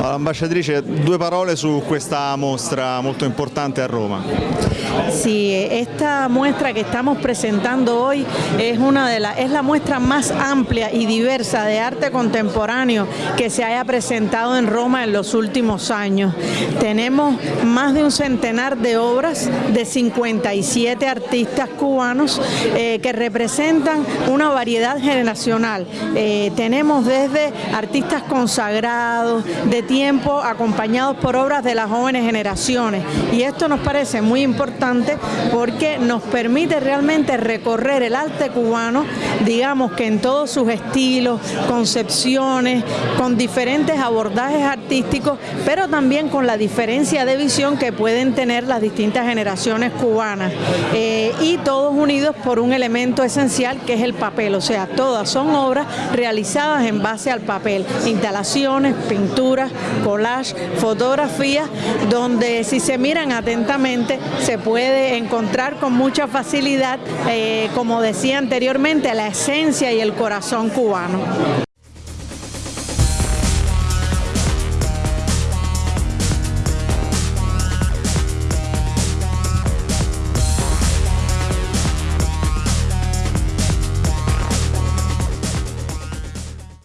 Ambasciatrice, due parole su questa mostra molto importante a Roma. Sí, esta muestra que estamos presentando hoy es, una de la, es la muestra más amplia y diversa de arte contemporáneo que se haya presentado en Roma en los últimos años. Tenemos más de un centenar de obras de 57 artistas cubanos eh, que representan una variedad generacional. Eh, tenemos desde artistas consagrados, de tiempo, acompañados por obras de las jóvenes generaciones. Y esto nos parece muy importante porque nos permite realmente recorrer el arte cubano, digamos que en todos sus estilos, concepciones, con diferentes abordajes artísticos, pero también con la diferencia de visión que pueden tener las distintas generaciones cubanas. Eh, y todos unidos por un elemento esencial que es el papel, o sea, todas son obras realizadas en base al papel, instalaciones, pinturas, collage, fotografías, donde si se miran atentamente se puede encontrar con mucha facilidad, eh, como decía anteriormente, la esencia y el corazón cubano.